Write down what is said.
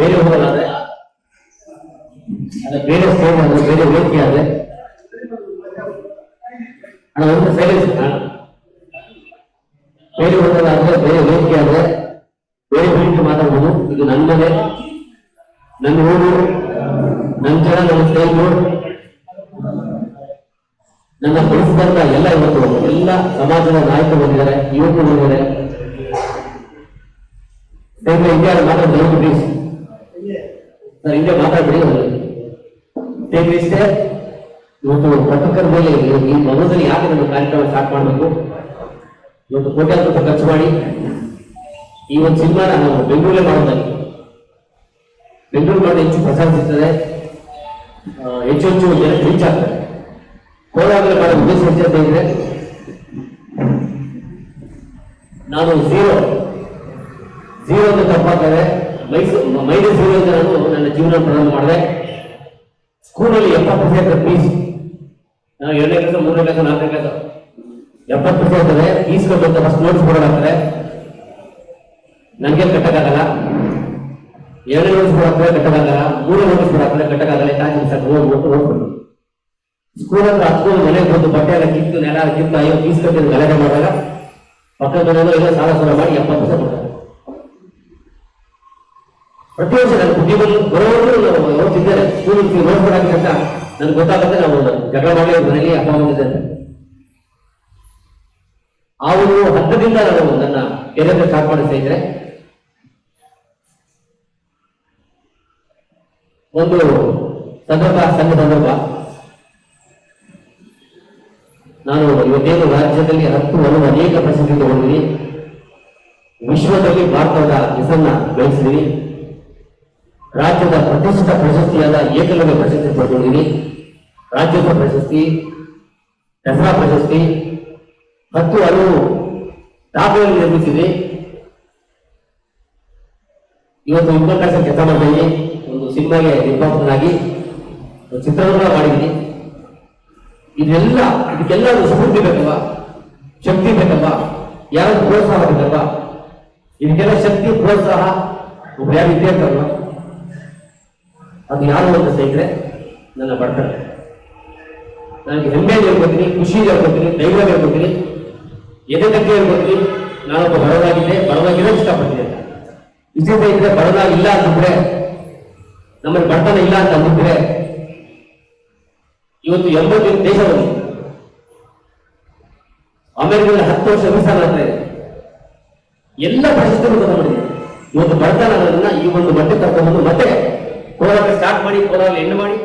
ಬೇರೆ ಹೋಗಲಾದ್ರೆ ಅಲ್ಲ ಬೇರೆ ಫೋನ್ ಆದ್ರೆ, ಬೇರೆ ವೇದಿಕೆ ಆದ್ರೆ? ಅಣ್ಣ, ಒಂದು ಸೈಲೆನ್ಸ್ ಬೇರೆ ಹೋಗಲಾದ್ರೆ ಬೇರೆ ವ್ಯಕ್ತಿ ಆದ್ರೆ ಬೇರೆ ವೇದಿಕೆ ಮಾತಾಡ್ಬೋದು. ಇದು ನನ್ನದೇ ನನ್ನ ಊರು ನನ್ನ ಜನ, ನನ್ನ ಸ್ನೇಹಿತರು. ನನ್ನ ಬೆಳೆಸಿದಂತ ಎಲ್ಲ ಇವತ್ತು ಎಲ್ಲ ಸಮಾಜದ ನಾಯಕರು ಬಂದಿದ್ದಾರೆ, ಯುವಕರು ಬಂದಿದ್ದಾರೆ. ಇಂಡಿಯಾದ ಮಾತ್ರ ದಯವಿಟ್ಟು ಪ್ಲೀಸ್ ಸರ್ ಹಿಂಗೆ ಮಾತಾಡ್ಬಿಡಿ ಇಷ್ಟೇ ಇವತ್ತು ಪತ್ರಕರ್ತರ ಮೇಲೆ ಈ ಮನಸ್ಸಲ್ಲಿ ಯಾಕೆ ನಮ್ಮ ಕಾರ್ಯಕ್ರಮ ಸ್ಟಾರ್ಟ್ ಮಾಡಬೇಕು? ಇವತ್ತು ಕೋಟ್ಯಾಂತರ ರೂಪಾಯಿ ಖರ್ಚು ಮಾಡಿ ಈ ಒಂದು ಸಿನಿಮಾ ನಾವು ಬೆಂಗಳೂರಲ್ಲೇ ಮಾಡೋದಾಗಿ. ಬೆಂಗಳೂರು ಮಾಡಿ ಹೆಚ್ಚು ಪ್ರಚಾರ ಸಿಗ್ತದೆ. ಹೆಚ್ಚು ಹೆಚ್ಚು ಜನ ರೀಚ್ ಆಗ್ತದೆ ಕೋಲಾರದಲ್ಲಿ ಮಾಡೋ ಉದ್ದೇಶ ಅಂತ ಹೇಳಿದ್ರೆ ನಾನು ಝೀರೋ ಝೀರೋ ಅಂತ ತಪ್ಪಾಗ್ತದೆ. ಮೈಸೂರು ಮೈಸೂರು ಝೀರೋ ಅಂತ ನಾನು ಜೀವನ ಪ್ರಾರಂಭ ಮಾಡಿದೆ. ಸ್ಕೂಲಲ್ಲಿ ಎಪ್ಪತ್ತು ಪರ್ಸೆಂಟ್ ಫೀಸ್ ನಾವು ಎರಡನೇ ಕ್ಲಾಸ್ ಮೂರನೇ ಕ್ಲಾಸ್ ನಾಲ್ಕನೇ ಕ್ಲಾಸ್ ಎಪ್ಪತ್ತು ಪರ್ಸೆಂಟ್ ಇರ್ತದೆ ಫೀಸ್ ಕಟ್ಟುವಂತ ಫಸ್ಟ್ ನೋಟ್ಸ್ ಕೊಡೋದಾಗ್ತದೆ ನನಗೆ ಕಟ್ಟಕ್ಕಾಗಲ್ಲ ಎರಡನೇ ನೋಟ್ಸ್ ಕೊಡಾಕ್ತದೆ ಕಟ್ಟಕ್ಕಾಗಲ್ಲ ಮೂರನೇ ನೋಟ್ಸ್ ಕೊಡಾಕ್ತದೆ ಕಟ್ಟಕ್ಕಾಗಲ್ಲ ಯಾಕೆ ಸರ್ ಹೋಗ್ಬಿಟ್ಟು ಹೋಗ್ಬಿಟ್ಟು ಸ್ಕೂಲ್ ಹತ್ರ ಹತ್ತು ಮನೆಗೆ ಬಂದು ಬಟ್ಟೆ ಎಲ್ಲ ಕಿತ್ತು ನೆಲ, ಕಿತ್ತು ಅಯ್ಯೋ ಫೀಸ್ ಕಟ್ಟಿದ್ದು ಗಲಾಟೆ ಮಾಡಿದಾಗ ಪಕ್ಕದ ಸಾಲ ಸಾಲ ಮಾಡಿ ಎಪ್ಪತ್ತು ಪರ್ಸೆಂಟ್ ಕೊಡ್ತಾರೆ. ಪ್ರತಿ ವರ್ಷ ಬರೋರು ನಾವು ಯಾವತ್ತಿದ್ದಾರೆ ಸ್ಕೂಲ್ ನೋಡ್ಕೊಡಕ್ಕೆ ಅಂತ ನನ್ಗೆ ಗೊತ್ತಾಗುತ್ತೆ ನಾವು ಜಗಳ ಮಾಡಿ ಮನೆಯಲ್ಲಿ ಅಪ್ಪ ಬಂದಿದ್ದಾರೆ ಆ ಒಂದು ಹಂತದಿಂದ ನಾನು ನನ್ನ ಕೆರಿಯರ್ ಸ್ಟಾರ್ಟ್ ಮಾಡಿಸ್ತಾ ಇದ್ರೆ ಒಂದು ಸಂದರ್ಭ, ಸಣ್ಣ ಸಂದರ್ಭ. ನಾನು ಇವತ್ತೇನು ರಾಜ್ಯದಲ್ಲಿ ಹತ್ತು ಹಲವು ಅನೇಕ ಪ್ರಶಸ್ತಿ ತಗೊಂಡಿದ್ದೀನಿ. ವಿಶ್ವದಲ್ಲಿ ಭಾರತದ ಹೆಸರನ್ನ ಬೆಳೆಸಿದ್ದೀನಿ ರಾಜ್ಯದ ಪ್ರತಿಷ್ಠಿತ ಪ್ರಶಸ್ತಿಯಾದ ಏಕಲವ್ಯ ಪ್ರಶಸ್ತಿ ಪಡ್ಕೊಂಡಿದ್ದೀನಿ ರಾಜ್ಯೋತ್ಸವ ಪ್ರಶಸ್ತಿ, ದಸರಾ ಪ್ರಶಸ್ತಿ ಮತ್ತು ಅದು ದಾಖಲೆಗಳನ್ನು ನಿರ್ಮಿಸಿದೆ ಇವತ್ತು ಉಪನ್ಯಾಸ ಕೆಲಸ ಮಾಡಿದ್ದೀನಿ ಒಂದು ಸಿನಿಮಾಗೆ ನಿರ್ಮಾಪಕನಾಗಿ ಚಿತ್ರವನ್ನು ಮಾಡಿದ್ದೀನಿ. ಇದೆಲ್ಲ ಇದಕ್ಕೆಲ್ಲ ಒಂದು ಸ್ಫೂರ್ತಿ ಬೇಕಲ್ವಾ? ಶಕ್ತಿ ಬೇಕಲ್ವಾ? ಯಾರು ಪ್ರೋತ್ಸಾಹ ಬೇಕಲ್ವಾ? ಇದಕ್ಕೆಲ್ಲ ಶಕ್ತಿ, ಪ್ರೋತ್ಸಾಹ ಒಬ್ಬ ಯಾರು ಇದ್ದೇ ಇರ್ತಾರಲ್ವಾ ಅದು ಯಾರು ಅಂತ ಸ್ನೇಹಿತರೆ? ನನ್ನ ಬಡತನ ನನಗೆ ಹೆಮ್ಮೆ ಹೇಳ್ಕೊತೀನಿ ಖುಷಿ ಹೇಳ್ಕೊತೀನಿ ಧೈರ್ಯ ಹೇಳ್ಕೊತೀನಿ. ಎದೆ ತಗ್ಗೆ ಹೇಳ್ಕೊತೀನಿ, ನಾನೊಬ್ಬ ಬಡವನಾಗಿದ್ದೆ ಬಡವಾಗಿರೋದು ಇಷ್ಟಪಡ್ತೀನಿ ಅಂತ. ಇಷ್ಟೇ ಸ್ನೇಹಿತರೆ ಬಡವನಾಗಿಲ್ಲ ಅಂತಂದ್ರೆ ನಮ್ಮಲ್ಲಿ ಬಡತನ ಇಲ್ಲ ಅಂತ ಅಂದಿದ್ರೆ ಇವತ್ತು ಎಂಬತ್ತು ದೇಶ ಬಂದಿದೆ. ಅಮೆರಿಕದಲ್ಲಿ ಹತ್ತು ವರ್ಷ ವೀಸಾ ಮಾಡ್ತಾ ಇದೆ ಎಲ್ಲ ಪರಿಸ್ಥಿತಿಗಳು ಮಾಡಿದೆ. ಇವತ್ತು ಬಡತನ ಅನ್ನೋದನ್ನ ಈ ಒಂದು ಮಟ್ಟಕ್ಕೆ ಕರ್ಕೊಂಡ್ಬಂದು ಮತ್ತೆ ಕೋಲಾರ ಸ್ಟಾರ್ಟ್ ಮಾಡಿ ಕೋಲಾರ ಎಂಡ್ ಮಾಡಿ